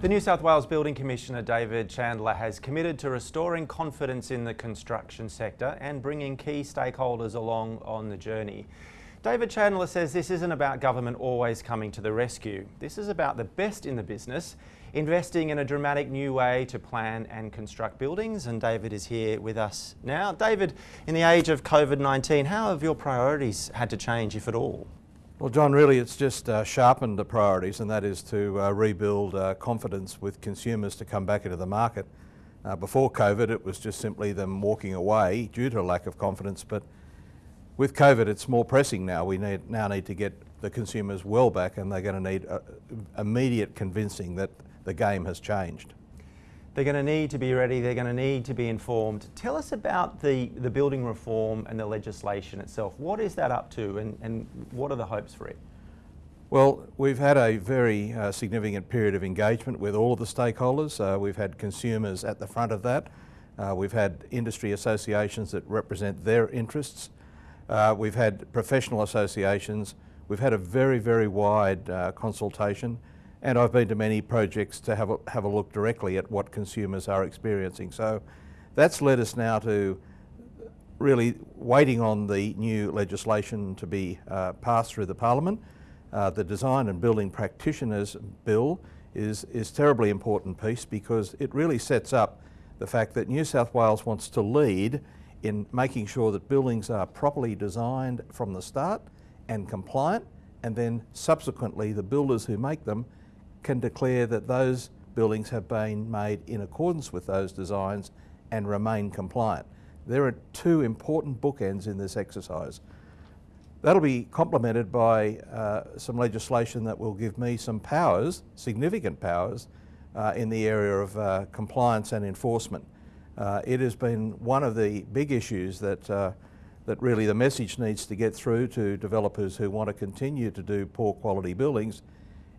The New South Wales Building Commissioner David Chandler has committed to restoring confidence in the construction sector and bringing key stakeholders along on the journey. David Chandler says this isn't about government always coming to the rescue. This is about the best in the business, investing in a dramatic new way to plan and construct buildings. And David is here with us now. David, in the age of COVID-19, how have your priorities had to change, if at all? Well, John, really it's just uh, sharpened the priorities, and that is to uh, rebuild uh, confidence with consumers to come back into the market. Uh, before COVID, it was just simply them walking away due to a lack of confidence, but with COVID, it's more pressing now. We need, now need to get the consumers well back, and they're going to need uh, immediate convincing that the game has changed. They're going to need to be ready, they're going to need to be informed. Tell us about the, the building reform and the legislation itself. What is that up to and, and what are the hopes for it? Well, we've had a very uh, significant period of engagement with all of the stakeholders. Uh, we've had consumers at the front of that. Uh, we've had industry associations that represent their interests. Uh, we've had professional associations. We've had a very, very wide uh, consultation and I've been to many projects to have a, have a look directly at what consumers are experiencing. So that's led us now to really waiting on the new legislation to be uh, passed through the Parliament. Uh, the Design and Building Practitioners Bill is, is terribly important piece because it really sets up the fact that New South Wales wants to lead in making sure that buildings are properly designed from the start and compliant and then subsequently the builders who make them can declare that those buildings have been made in accordance with those designs and remain compliant. There are two important bookends in this exercise. That'll be complemented by uh, some legislation that will give me some powers, significant powers, uh, in the area of uh, compliance and enforcement. Uh, it has been one of the big issues that, uh, that really the message needs to get through to developers who want to continue to do poor quality buildings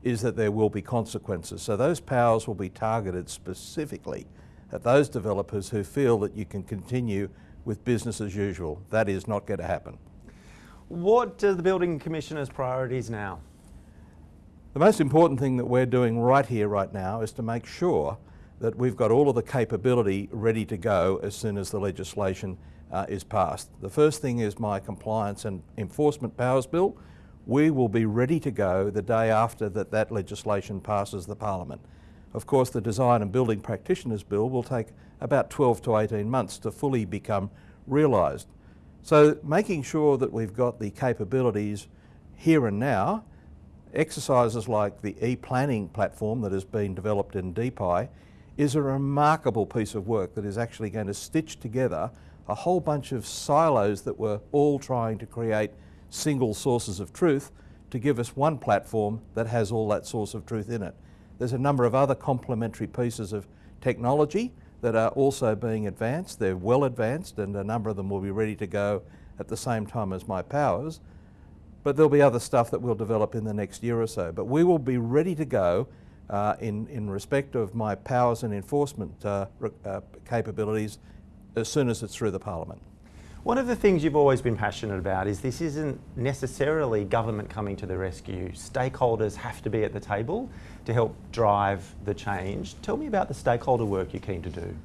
is that there will be consequences. So those powers will be targeted specifically at those developers who feel that you can continue with business as usual. That is not going to happen. What are the Building Commissioner's priorities now? The most important thing that we're doing right here, right now, is to make sure that we've got all of the capability ready to go as soon as the legislation uh, is passed. The first thing is my compliance and enforcement powers bill, we will be ready to go the day after that that legislation passes the Parliament. Of course, the Design and Building Practitioners Bill will take about 12 to 18 months to fully become realised. So making sure that we've got the capabilities here and now, exercises like the e-planning platform that has been developed in DPI is a remarkable piece of work that is actually going to stitch together a whole bunch of silos that were all trying to create single sources of truth to give us one platform that has all that source of truth in it. There's a number of other complementary pieces of technology that are also being advanced. They're well advanced and a number of them will be ready to go at the same time as my powers. But there'll be other stuff that we'll develop in the next year or so. But we will be ready to go uh, in, in respect of my powers and enforcement uh, uh, capabilities as soon as it's through the Parliament. One of the things you've always been passionate about is this isn't necessarily government coming to the rescue. Stakeholders have to be at the table to help drive the change. Tell me about the stakeholder work you're keen to do.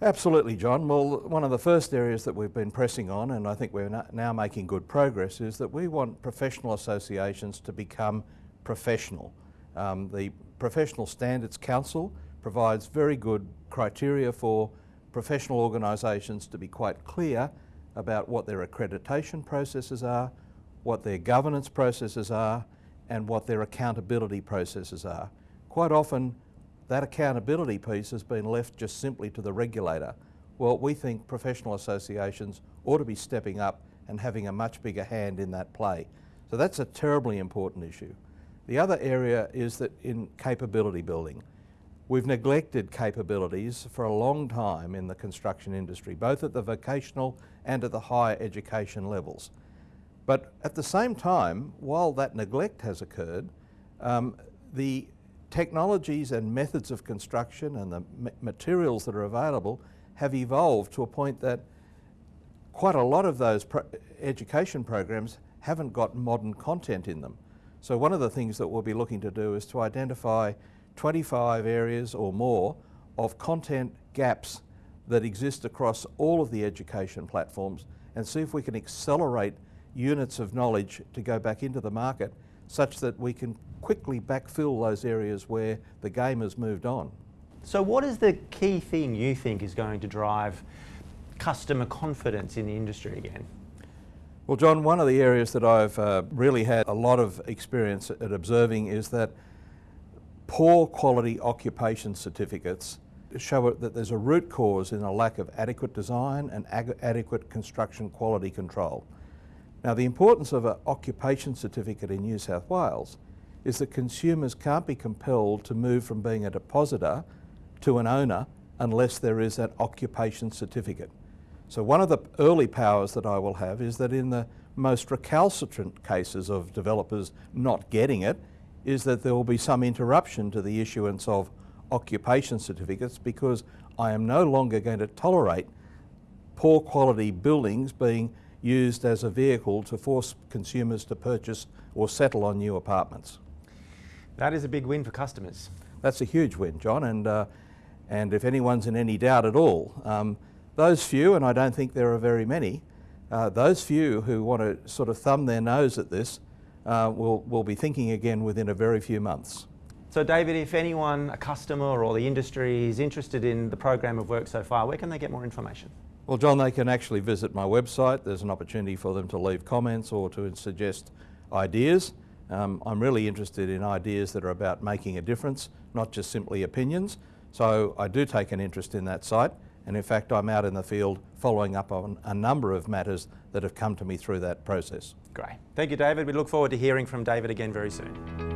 Absolutely, John. Well, one of the first areas that we've been pressing on, and I think we're now making good progress, is that we want professional associations to become professional. Um, the Professional Standards Council provides very good criteria for professional organisations to be quite clear about what their accreditation processes are, what their governance processes are, and what their accountability processes are. Quite often, that accountability piece has been left just simply to the regulator. Well, we think professional associations ought to be stepping up and having a much bigger hand in that play. So that's a terribly important issue. The other area is that in capability building. We've neglected capabilities for a long time in the construction industry, both at the vocational and at the higher education levels. But at the same time, while that neglect has occurred, um, the technologies and methods of construction and the materials that are available have evolved to a point that quite a lot of those pro education programs haven't got modern content in them. So one of the things that we'll be looking to do is to identify 25 areas or more of content gaps that exist across all of the education platforms and see if we can accelerate units of knowledge to go back into the market such that we can quickly backfill those areas where the game has moved on. So, what is the key thing you think is going to drive customer confidence in the industry again? Well, John, one of the areas that I've uh, really had a lot of experience at observing is that poor quality occupation certificates show that there's a root cause in a lack of adequate design and adequate construction quality control. Now, the importance of an occupation certificate in New South Wales is that consumers can't be compelled to move from being a depositor to an owner unless there is an occupation certificate. So one of the early powers that I will have is that in the most recalcitrant cases of developers not getting it, is that there will be some interruption to the issuance of occupation certificates because I am no longer going to tolerate poor quality buildings being used as a vehicle to force consumers to purchase or settle on new apartments. That is a big win for customers. That's a huge win, John, and, uh, and if anyone's in any doubt at all, um, those few, and I don't think there are very many, uh, those few who want to sort of thumb their nose at this uh, will, will be thinking again within a very few months. So, David, if anyone, a customer or the industry is interested in the program of work so far, where can they get more information? Well, John, they can actually visit my website. There's an opportunity for them to leave comments or to suggest ideas. Um, I'm really interested in ideas that are about making a difference, not just simply opinions. So I do take an interest in that site. And in fact, I'm out in the field following up on a number of matters that have come to me through that process. Great. Thank you, David. We look forward to hearing from David again very soon.